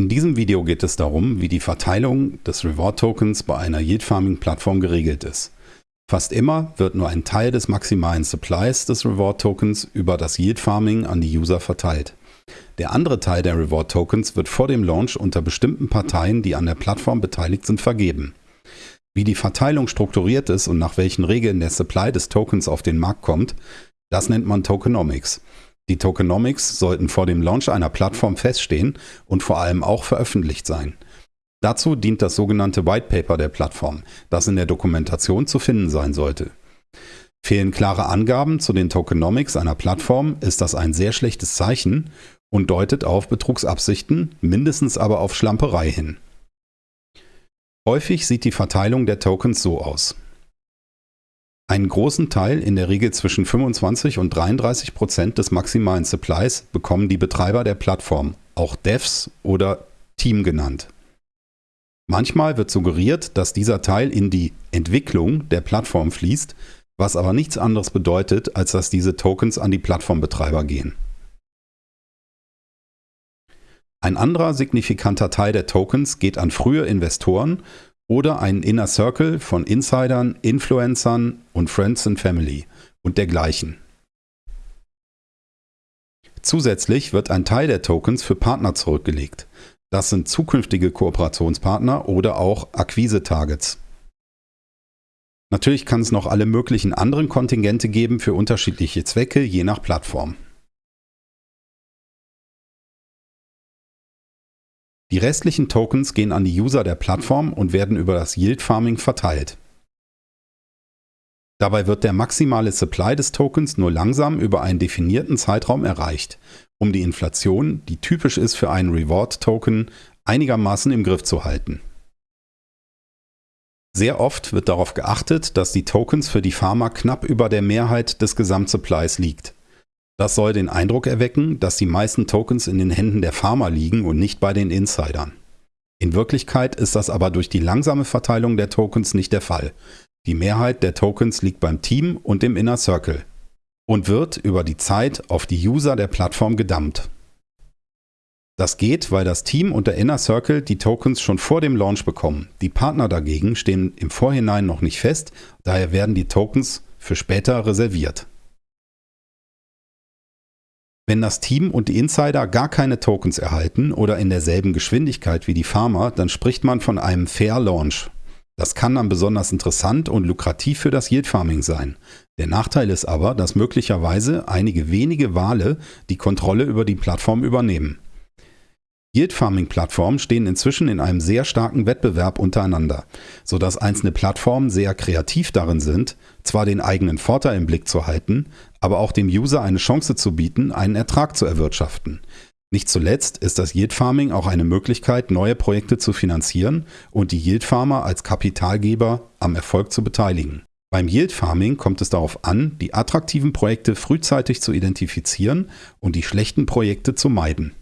In diesem Video geht es darum, wie die Verteilung des Reward Tokens bei einer Yield Farming Plattform geregelt ist. Fast immer wird nur ein Teil des maximalen Supplies des Reward Tokens über das Yield Farming an die User verteilt. Der andere Teil der Reward Tokens wird vor dem Launch unter bestimmten Parteien, die an der Plattform beteiligt sind, vergeben. Wie die Verteilung strukturiert ist und nach welchen Regeln der Supply des Tokens auf den Markt kommt, das nennt man Tokenomics. Die Tokenomics sollten vor dem Launch einer Plattform feststehen und vor allem auch veröffentlicht sein. Dazu dient das sogenannte White Paper der Plattform, das in der Dokumentation zu finden sein sollte. Fehlen klare Angaben zu den Tokenomics einer Plattform, ist das ein sehr schlechtes Zeichen und deutet auf Betrugsabsichten, mindestens aber auf Schlamperei hin. Häufig sieht die Verteilung der Tokens so aus. Einen großen Teil, in der Regel zwischen 25 und 33 Prozent des maximalen Supplies, bekommen die Betreiber der Plattform, auch Devs oder Team genannt. Manchmal wird suggeriert, dass dieser Teil in die Entwicklung der Plattform fließt, was aber nichts anderes bedeutet, als dass diese Tokens an die Plattformbetreiber gehen. Ein anderer signifikanter Teil der Tokens geht an frühe Investoren oder einen Inner Circle von Insidern, Influencern und Friends and Family und dergleichen. Zusätzlich wird ein Teil der Tokens für Partner zurückgelegt. Das sind zukünftige Kooperationspartner oder auch Akquise-Targets. Natürlich kann es noch alle möglichen anderen Kontingente geben für unterschiedliche Zwecke, je nach Plattform. Die restlichen Tokens gehen an die User der Plattform und werden über das Yield Farming verteilt. Dabei wird der maximale Supply des Tokens nur langsam über einen definierten Zeitraum erreicht, um die Inflation, die typisch ist für einen Reward-Token, einigermaßen im Griff zu halten. Sehr oft wird darauf geachtet, dass die Tokens für die Farmer knapp über der Mehrheit des Gesamtsupplies liegt. Das soll den Eindruck erwecken, dass die meisten Tokens in den Händen der Farmer liegen und nicht bei den Insidern. In Wirklichkeit ist das aber durch die langsame Verteilung der Tokens nicht der Fall. Die Mehrheit der Tokens liegt beim Team und im Inner Circle und wird über die Zeit auf die User der Plattform gedammt. Das geht, weil das Team und der Inner Circle die Tokens schon vor dem Launch bekommen. Die Partner dagegen stehen im Vorhinein noch nicht fest, daher werden die Tokens für später reserviert. Wenn das Team und die Insider gar keine Tokens erhalten oder in derselben Geschwindigkeit wie die Farmer, dann spricht man von einem Fair Launch. Das kann dann besonders interessant und lukrativ für das Yield Farming sein. Der Nachteil ist aber, dass möglicherweise einige wenige Wale die Kontrolle über die Plattform übernehmen. Yield Farming Plattformen stehen inzwischen in einem sehr starken Wettbewerb untereinander, sodass einzelne Plattformen sehr kreativ darin sind, zwar den eigenen Vorteil im Blick zu halten, aber auch dem User eine Chance zu bieten, einen Ertrag zu erwirtschaften. Nicht zuletzt ist das Yield Farming auch eine Möglichkeit, neue Projekte zu finanzieren und die Yield Farmer als Kapitalgeber am Erfolg zu beteiligen. Beim Yield Farming kommt es darauf an, die attraktiven Projekte frühzeitig zu identifizieren und die schlechten Projekte zu meiden.